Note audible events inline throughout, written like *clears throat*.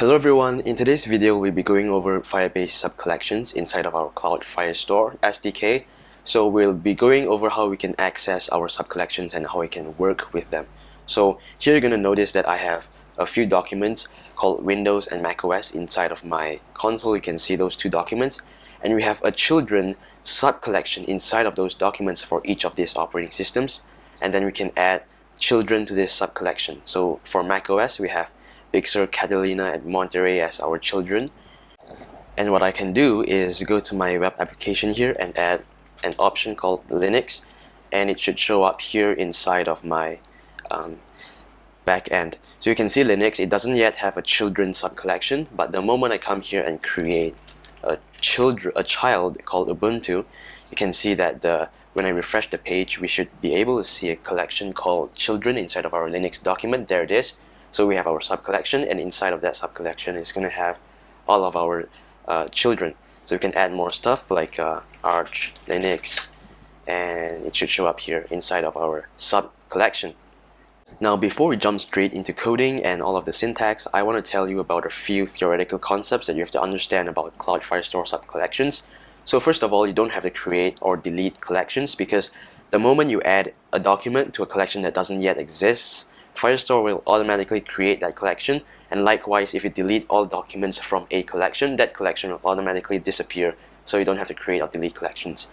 Hello everyone, in today's video we'll be going over Firebase sub-collections inside of our Cloud Firestore SDK. So we'll be going over how we can access our sub-collections and how we can work with them. So here you're going to notice that I have a few documents called Windows and macOS inside of my console. You can see those two documents and we have a children sub-collection inside of those documents for each of these operating systems and then we can add children to this sub-collection. So for macOS we have Sur, Catalina, and Monterey as our children. And what I can do is go to my web application here and add an option called Linux and it should show up here inside of my um, backend. So you can see Linux, it doesn't yet have a children sub-collection, but the moment I come here and create a, children, a child called Ubuntu, you can see that the when I refresh the page, we should be able to see a collection called children inside of our Linux document. There it is. So we have our sub-collection and inside of that sub-collection is going to have all of our uh, children. So you can add more stuff like uh, Arch, Linux, and it should show up here inside of our sub-collection. Now before we jump straight into coding and all of the syntax, I want to tell you about a few theoretical concepts that you have to understand about Cloud Firestore sub-collections. So first of all, you don't have to create or delete collections because the moment you add a document to a collection that doesn't yet exist, Firestore will automatically create that collection and likewise if you delete all documents from a collection that collection will automatically disappear so you don't have to create or delete collections.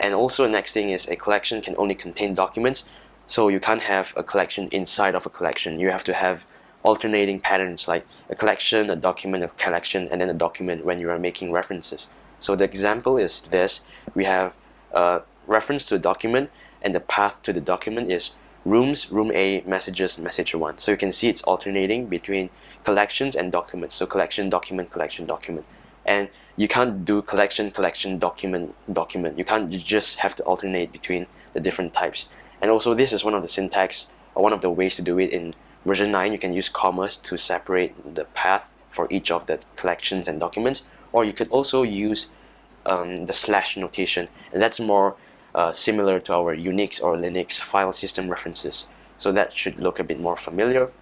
And also the next thing is a collection can only contain documents so you can't have a collection inside of a collection. You have to have alternating patterns like a collection, a document, a collection, and then a document when you are making references. So the example is this. We have a reference to a document and the path to the document is rooms, room A, messages, message 1. So you can see it's alternating between collections and documents. So collection, document, collection, document. And you can't do collection, collection, document, document. You can't you just have to alternate between the different types. And also this is one of the syntax or one of the ways to do it in version 9. You can use commas to separate the path for each of the collections and documents. Or you could also use um, the slash notation and that's more uh, similar to our Unix or Linux file system references. So that should look a bit more familiar.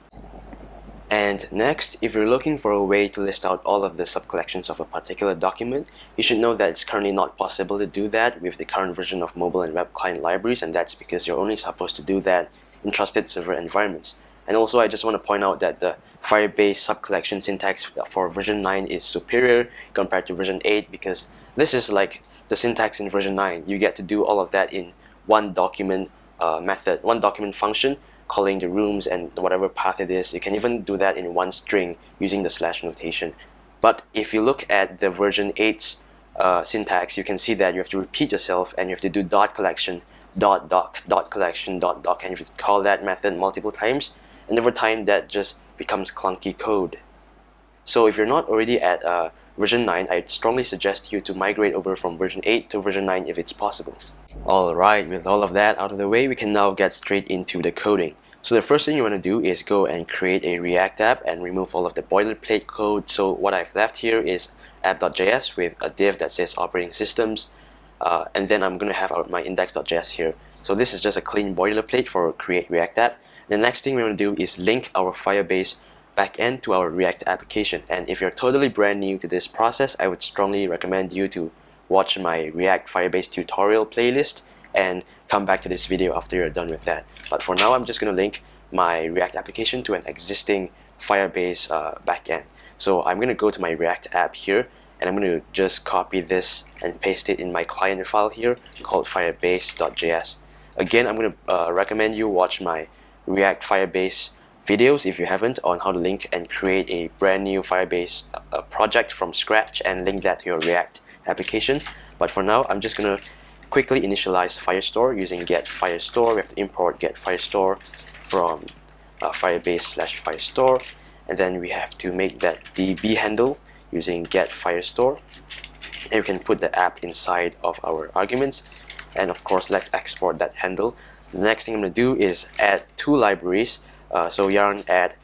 And next, if you're looking for a way to list out all of the subcollections of a particular document, you should know that it's currently not possible to do that with the current version of mobile and web client libraries and that's because you're only supposed to do that in trusted server environments. And also I just want to point out that the Firebase subcollection syntax for version 9 is superior compared to version 8 because this is like the syntax in version 9. You get to do all of that in one document uh, method, one document function calling the rooms and whatever path it is. You can even do that in one string using the slash notation. But if you look at the version 8's uh, syntax, you can see that you have to repeat yourself and you have to do dot collection, dot doc, dot collection, dot doc, and you have to call that method multiple times. And over time, that just becomes clunky code. So if you're not already at uh, version 9, I strongly suggest you to migrate over from version 8 to version 9 if it's possible. Alright, with all of that out of the way, we can now get straight into the coding. So the first thing you want to do is go and create a React app and remove all of the boilerplate code. So what I've left here is app.js with a div that says operating systems uh, and then I'm going to have my index.js here. So this is just a clean boilerplate for create React app. The next thing we want to do is link our Firebase backend to our React application. And if you're totally brand new to this process, I would strongly recommend you to watch my React Firebase tutorial playlist and come back to this video after you're done with that. But for now, I'm just going to link my React application to an existing Firebase uh, backend. So I'm going to go to my React app here and I'm going to just copy this and paste it in my client file here called firebase.js. Again, I'm going to uh, recommend you watch my React Firebase videos if you haven't on how to link and create a brand new Firebase uh, project from scratch and link that to your React application. But for now, I'm just gonna quickly initialize Firestore using get Firestore. We have to import get Firestore from uh, Firebase slash Firestore, and then we have to make that DB handle using get Firestore. And we can put the app inside of our arguments, and of course, let's export that handle. The next thing I'm gonna do is add two libraries uh, so yarn add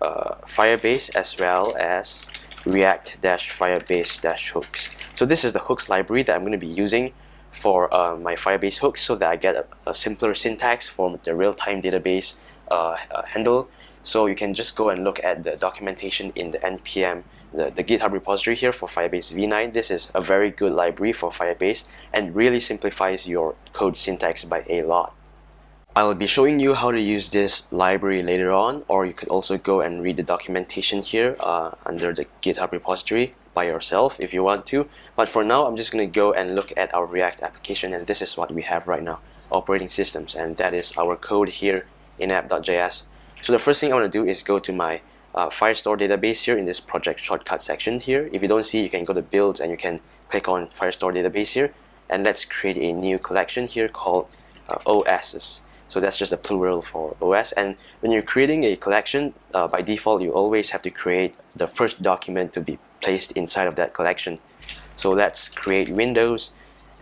uh, Firebase as well as React-Firebase-hooks. So this is the hooks library that I'm going to be using for uh, my Firebase hooks so that I get a, a simpler syntax for the real-time database uh, uh, handle So you can just go and look at the documentation in the npm, the, the GitHub repository here for Firebase v9. This is a very good library for Firebase and really simplifies your code syntax by a lot. I'll be showing you how to use this library later on or you could also go and read the documentation here uh, under the GitHub repository by yourself if you want to. But for now I'm just going to go and look at our React application and this is what we have right now operating systems and that is our code here in app.js so the first thing I want to do is go to my uh, Firestore database here in this project shortcut section here. If you don't see you can go to builds and you can click on Firestore database here and let's create a new collection here called uh, OSs so that's just a plural for OS. And when you're creating a collection, uh, by default, you always have to create the first document to be placed inside of that collection. So let's create Windows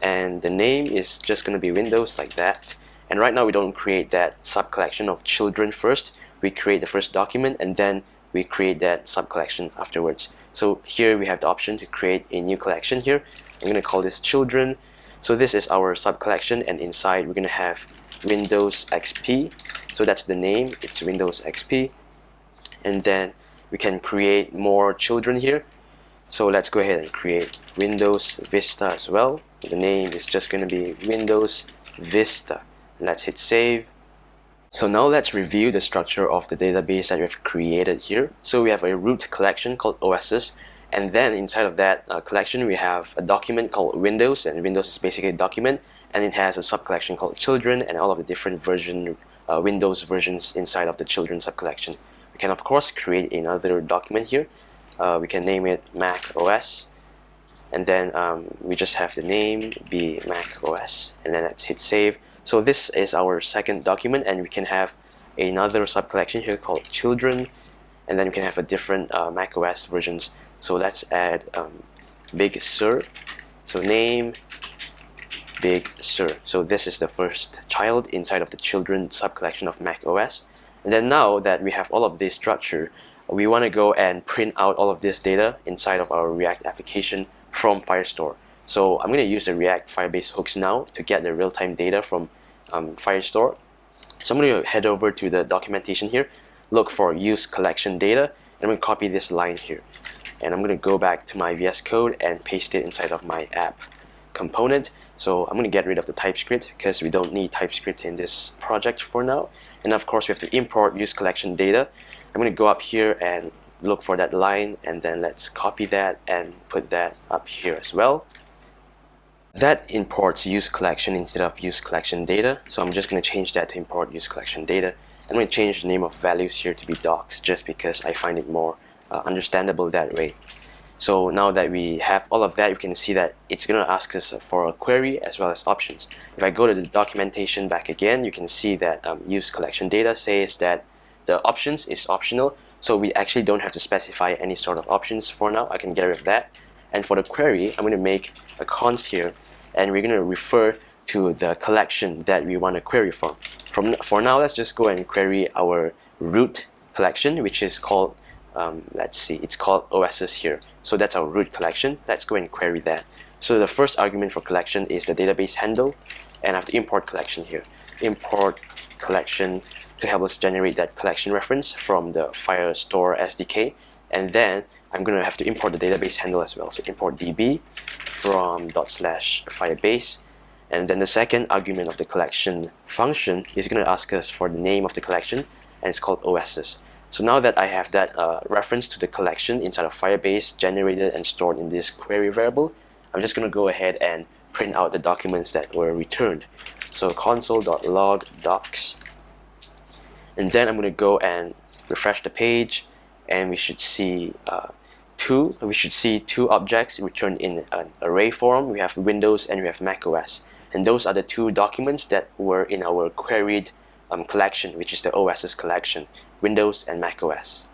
and the name is just going to be Windows like that. And right now we don't create that sub collection of children first. We create the first document and then we create that sub collection afterwards. So here we have the option to create a new collection here. I'm going to call this children. So this is our sub collection and inside we're going to have Windows XP so that's the name. It's Windows XP and then we can create more children here. So let's go ahead and create Windows Vista as well. The name is just going to be Windows Vista. Let's hit save. So now let's review the structure of the database that we've created here. So we have a root collection called OSs and then inside of that uh, collection we have a document called Windows. And Windows is basically a document and it has a sub-collection called children and all of the different version uh, Windows versions inside of the children sub-collection. We can of course create another document here. Uh, we can name it Mac OS and then um, we just have the name be Mac OS and then let's hit save. So this is our second document and we can have another sub-collection here called children and then we can have a different uh, Mac OS versions. So let's add um, Big Sur. So name Big Sur. So this is the first child inside of the children sub-collection of Mac OS. And then now that we have all of this structure, we want to go and print out all of this data inside of our React application from Firestore. So I'm going to use the React Firebase hooks now to get the real-time data from um, Firestore. So I'm going to head over to the documentation here, look for use collection data, and I'm going to copy this line here. And I'm going to go back to my VS Code and paste it inside of my app component. So I'm going to get rid of the TypeScript because we don't need TypeScript in this project for now. And of course, we have to import use collection data. I'm going to go up here and look for that line and then let's copy that and put that up here as well. That imports use collection instead of use collection data. So I'm just going to change that to import use collection data. I'm going to change the name of values here to be docs just because I find it more uh, understandable that way. So now that we have all of that, you can see that it's going to ask us for a query as well as options. If I go to the documentation back again, you can see that um, use collection data says that the options is optional. So we actually don't have to specify any sort of options for now. I can get rid of that. And for the query, I'm going to make a const here and we're going to refer to the collection that we want to query from. From For now, let's just go and query our root collection, which is called, um, let's see, it's called OSs here. So that's our root collection. Let's go and query that. So the first argument for collection is the database handle and I have to import collection here. Import collection to help us generate that collection reference from the Firestore SDK and then I'm going to have to import the database handle as well. So import db from dot slash firebase and then the second argument of the collection function is going to ask us for the name of the collection and it's called OSs. So now that I have that uh, reference to the collection inside of Firebase generated and stored in this query variable, I'm just going to go ahead and print out the documents that were returned. So console.log docs. And then I'm going to go and refresh the page and we should see uh, two we should see two objects returned in an array form. We have Windows and we have macOS. And those are the two documents that were in our queried um, collection, which is the OS's collection. Windows and macOS.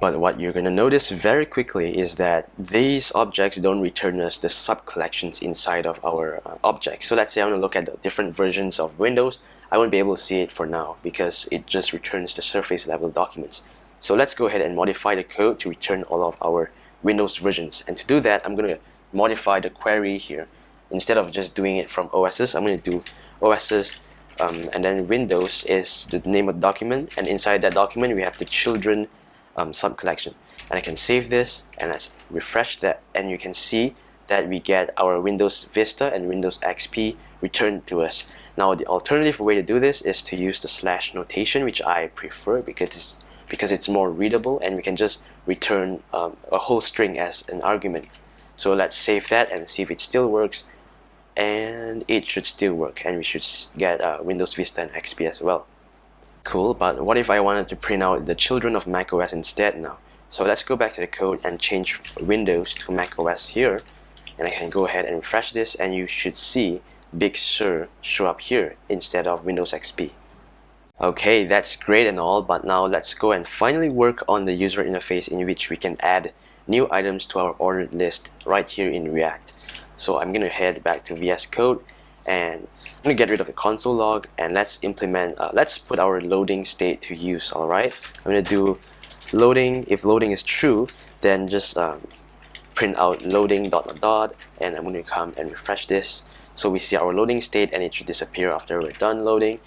But what you're going to notice very quickly is that these objects don't return us the sub-collections inside of our uh, objects. So let's say I want to look at the different versions of Windows. I won't be able to see it for now because it just returns the surface level documents. So let's go ahead and modify the code to return all of our Windows versions. And to do that, I'm going to modify the query here. Instead of just doing it from OSs, I'm going to do OSs um, and then Windows is the name of the document and inside that document we have the children um, sub-collection and I can save this and let's refresh that and you can see that we get our Windows Vista and Windows XP returned to us. Now the alternative way to do this is to use the slash notation which I prefer because it's, because it's more readable and we can just return um, a whole string as an argument. So let's save that and see if it still works and it should still work and we should get uh, Windows Vista and XP as well. Cool, but what if I wanted to print out the children of macOS instead now? So let's go back to the code and change Windows to macOS here and I can go ahead and refresh this and you should see Big Sur show up here instead of Windows XP. Okay, that's great and all, but now let's go and finally work on the user interface in which we can add new items to our ordered list right here in React. So I'm gonna head back to VS Code and I'm gonna get rid of the console log and let's implement, uh, let's put our loading state to use, alright? I'm gonna do loading, if loading is true, then just um, print out loading dot dot dot and I'm gonna come and refresh this. So we see our loading state and it should disappear after we're done loading.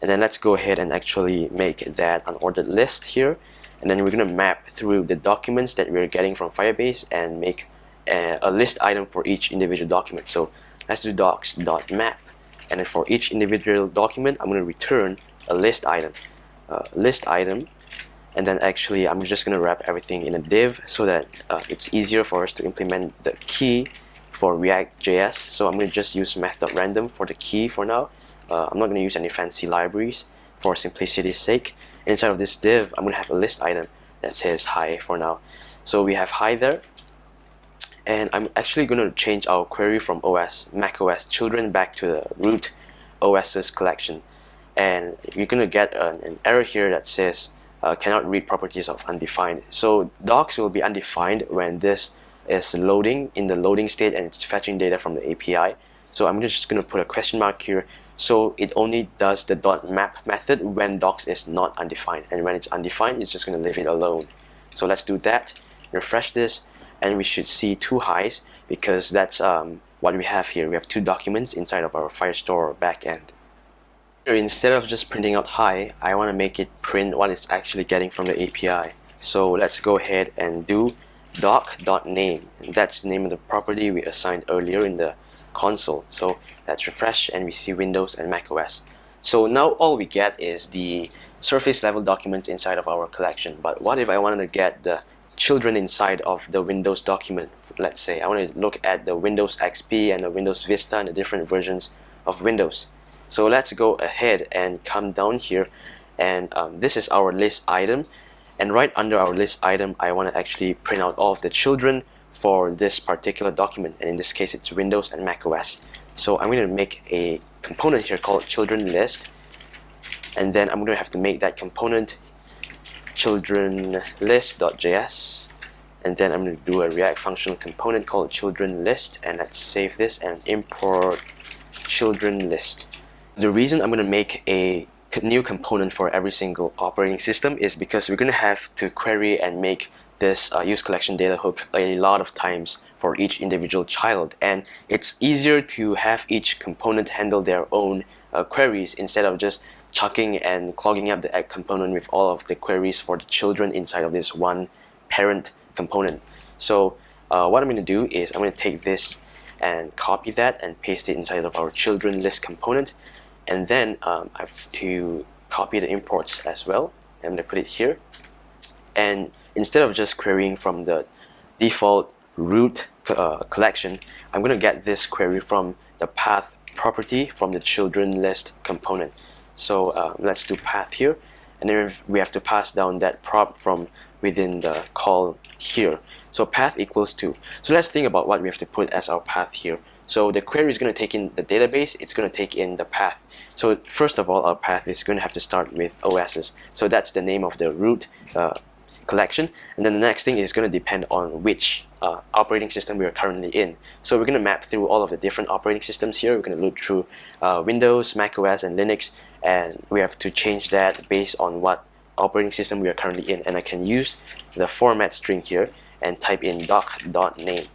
And then let's go ahead and actually make that an ordered list here. And then we're gonna map through the documents that we're getting from Firebase and make a, a list item for each individual document. So let's do docs.map and then for each individual document I'm gonna return a list item. Uh, list item and then actually I'm just gonna wrap everything in a div so that uh, it's easier for us to implement the key for React.js so I'm gonna just use math.random for the key for now. Uh, I'm not gonna use any fancy libraries for simplicity's sake. Inside of this div I'm gonna have a list item that says hi for now. So we have hi there and I'm actually going to change our query from OS macOS children back to the root OS's collection. And you're going to get an, an, error here that says uh, cannot read properties of undefined. So docs will be undefined when this is loading in the loading state and it's fetching data from the API so I'm just going to put a question mark here. So it only does the dot map method when docs is not undefined. And when it's undefined it's just going to leave it alone. So let's do that. Refresh this and we should see two highs because that's um, what we have here. We have two documents inside of our Firestore backend. Instead of just printing out hi, I want to make it print what it's actually getting from the API. So let's go ahead and do doc.name. That's the name of the property we assigned earlier in the console. So let's refresh and we see Windows and macOS. So now all we get is the surface level documents inside of our collection. But what if I wanted to get the children inside of the Windows document. Let's say I want to look at the Windows XP and the Windows Vista and the different versions of Windows. So let's go ahead and come down here and um, this is our list item and right under our list item I want to actually print out all of the children for this particular document and in this case it's Windows and Mac OS. So I'm going to make a component here called children list and then I'm going to have to make that component children list.js and then I'm going to do a React functional component called children list and let's save this and import children list. The reason I'm going to make a new component for every single operating system is because we're going to have to query and make this uh, use collection data hook a lot of times for each individual child and it's easier to have each component handle their own uh, queries instead of just chucking and clogging up the app component with all of the queries for the children inside of this one parent component. So uh, what I'm going to do is I'm going to take this and copy that and paste it inside of our children list component. And then um, I have to copy the imports as well. I'm going to put it here. And instead of just querying from the default root uh, collection I'm going to get this query from the path property from the children list component so uh, let's do path here. And then we have to pass down that prop from within the call here. So path equals to so let's think about what we have to put as our path here. So the query is going to take in the database. It's going to take in the path. So first of all our path is going to have to start with OS's so that's the name of the root uh, collection. And then the next thing is going to depend on which uh, operating system we are currently in. So we're going to map through all of the different operating systems here. We're going to look through uh, Windows, Mac OS and Linux and we have to change that based on what operating system we are currently in and I can use the format string here and type in doc.name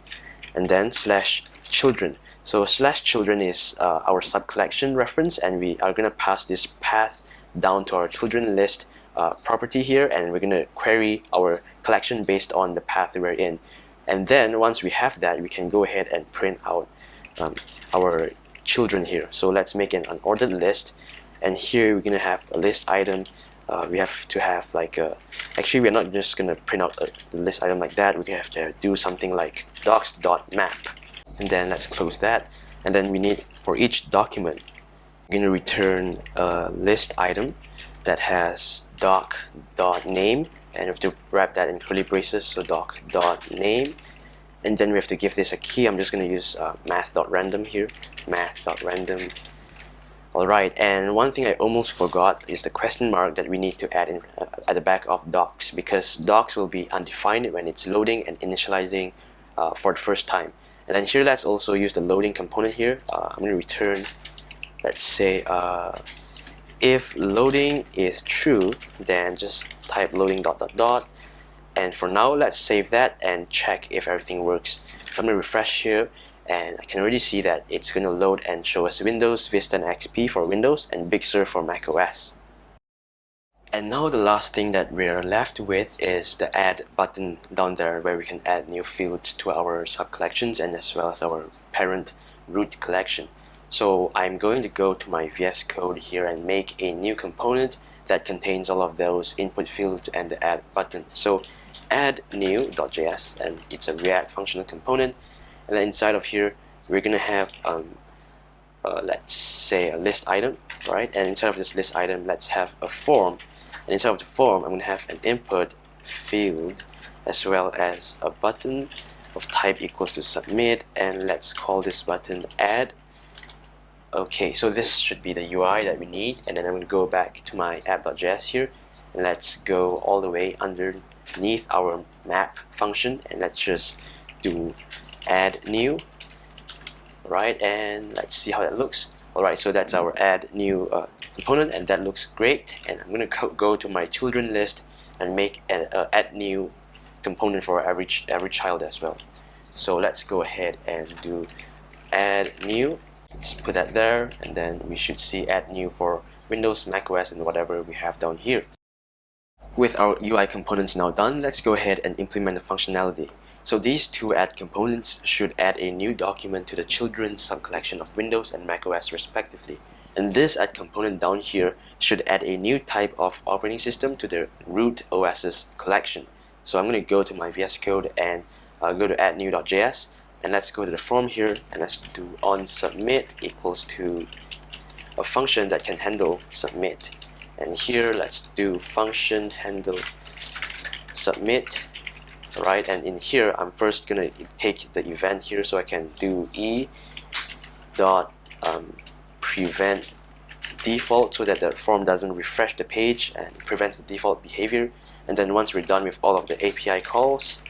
and then slash children So slash children is uh, our sub-collection reference and we are going to pass this path down to our children list uh, property here and we're going to query our collection based on the path we're in. And then once we have that, we can go ahead and print out um, our children here. So let's make an unordered list and here we're to have a list item. Uh, we have to have like a actually we're not just gonna print out a list item like that. We have to do something like docs.map and then let's close that. And then we need for each document we're gonna return a list item that has doc.name and we have to wrap that in curly braces so doc.name and then we have to give this a key. I'm just gonna use uh, math.random here. Math.random Alright, and one thing I almost forgot is the question mark that we need to add in, uh, at the back of docs because docs will be undefined when it's loading and initializing uh, for the first time. And then here let's also use the loading component here. Uh, I'm going to return, let's say, uh, if loading is true, then just type loading dot dot dot. And for now, let's save that and check if everything works. I'm going to refresh here and I can already see that it's going to load and show us Windows, Vista and XP for Windows and Big Sur for macOS. And now the last thing that we're left with is the add button down there where we can add new fields to our sub-collections and as well as our parent root collection. So I'm going to go to my VS Code here and make a new component that contains all of those input fields and the add button. So add new.js and it's a React functional component and then inside of here we're gonna have um, uh, let's say a list item right? And inside of this list item let's have a form. And inside of the form I'm gonna have an input field as well as a button of type equals to submit. And let's call this button add. Okay so this should be the UI that we need. And then I'm to go back to my app.js here. And let's go all the way underneath our map function. And let's just do add new right and let's see how that looks. Alright so that's our add new uh, component and that looks great. And I'm gonna go to my children list and make an uh, add new component for every, ch every child as well. So let's go ahead and do add new. Let's put that there and then we should see add new for Windows, macOS and whatever we have down here. With our UI components now done let's go ahead and implement the functionality so these two add components should add a new document to the children's subcollection of Windows and macOS respectively. And this add component down here should add a new type of operating system to the root OS's collection. So I'm going to go to my VS Code and uh, go to add new.js and let's go to the form here and let's do on submit equals to a function that can handle submit and here let's do function handle submit right? And in here I'm first gonna take the event here so I can do e dot um, prevent default so that the form doesn't refresh the page and prevents the default behavior. And then once we're done with all of the API calls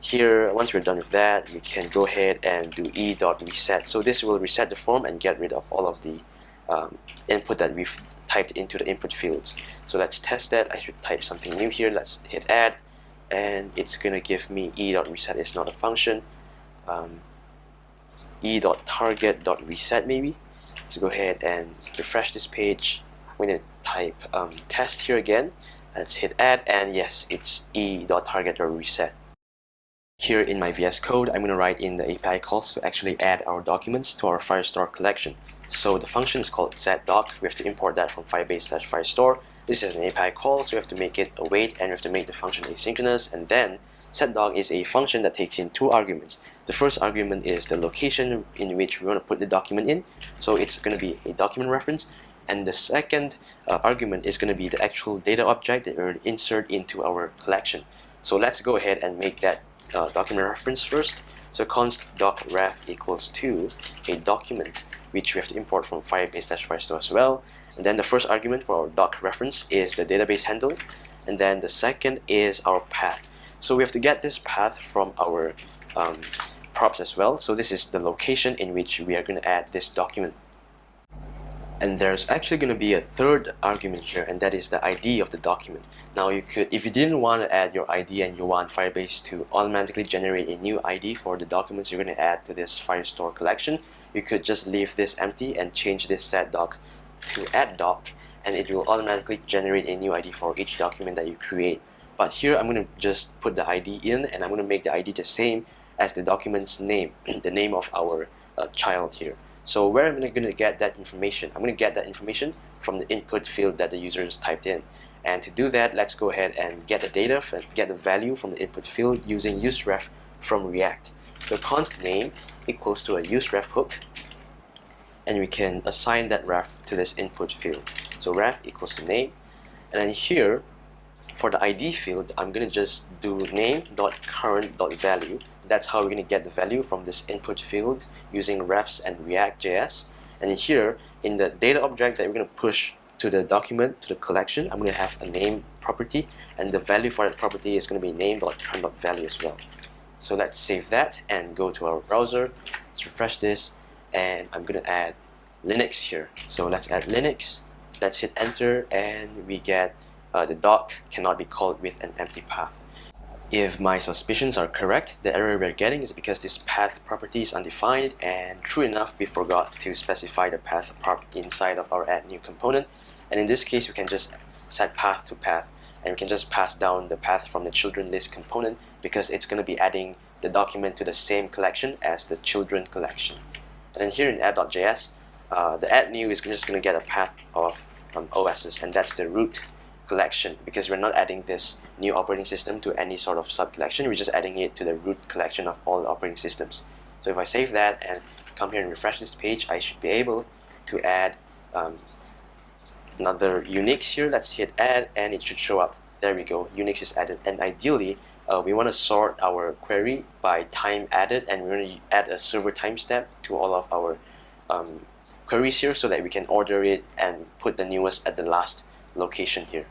here once we're done with that we can go ahead and do e dot reset. So this will reset the form and get rid of all of the um, input that we've typed into the input fields. So let's test that. I should type something new here. Let's hit add and it's gonna give me e.reset is not a function. Um, e.target.reset maybe. Let's go ahead and refresh this page. I'm gonna type um, test here again. Let's hit add and yes it's e.target.reset here in my VS Code I'm gonna write in the API calls to actually add our documents to our Firestore collection. So the function is called setDoc we have to import that from firebase slash firestore this is an API call, so we have to make it await and we have to make the function asynchronous and then setDoc is a function that takes in two arguments. The first argument is the location in which we want to put the document in, so it's going to be a document reference and the second uh, argument is going to be the actual data object that we're going to insert into our collection. So let's go ahead and make that uh, document reference first. So const doc ref equals to a document which we have to import from Firebase-Firestore as well and then the first argument for our doc reference is the database handle. And then the second is our path. So we have to get this path from our um, props as well. So this is the location in which we are going to add this document. and there's actually going to be a third argument here and that is the ID of the document now you could if you didn't want to add your ID and you want Firebase to automatically generate a new ID for the documents you're going to add to this Firestore collection you could just leave this empty and change this set doc to add doc and it will automatically generate a new ID for each document that you create but here I'm going to just put the ID in and I'm going to make the ID the same as the document's name *clears throat* the name of our uh, child here so where am I going to get that information? I'm going to get that information from the input field that the user has typed in. And to do that, let's go ahead and get the data, get the value from the input field using useref from React. So const name equals to a useref hook, and we can assign that ref to this input field. So ref equals to name, and then here for the ID field, I'm going to just do name.current.value. That's how we're going to get the value from this input field using refs and React.js. And here, in the data object that we're going to push to the document, to the collection, I'm going to have a name property, and the value for that property is going to be name.current.value as well. So let's save that and go to our browser. Let's refresh this, and I'm to add Linux here. So let's add Linux. Let's hit enter, and we get uh, the doc cannot be called with an empty path. If my suspicions are correct, the error we're getting is because this path property is undefined and true enough we forgot to specify the path prop inside of our add new component and in this case we can just set path to path and we can just pass down the path from the children list component because it's going to be adding the document to the same collection as the children collection. And then here in app.js, uh, the add new is just going to get a path of um, OSs and that's the root collection because we're not adding this new operating system to any sort of sub collection we're just adding it to the root collection of all the operating systems. So if I save that and come here and refresh this page I should be able to add um, another Unix here. Let's hit add and it should show up. There we go. Unix is added. And ideally uh, we want to sort our query by time added and we're going to add a server timestamp to all of our um, queries here so that we can order it and put the newest at the last location here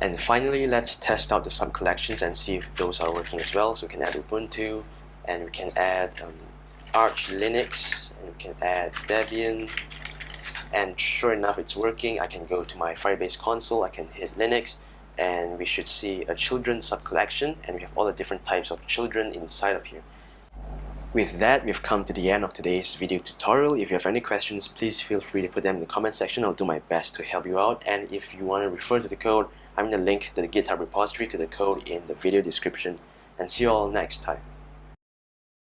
and finally, let's test out the sub-collections and see if those are working as well. So we can add Ubuntu, and we can add um, Arch Linux, and we can add Debian, and sure enough it's working. I can go to my Firebase console, I can hit Linux, and we should see a children sub-collection, and we have all the different types of children inside of here. With that, we've come to the end of today's video tutorial. If you have any questions, please feel free to put them in the comment section. I'll do my best to help you out. And if you want to refer to the code, I'm going to link to the GitHub repository to the code in the video description and see you all next time.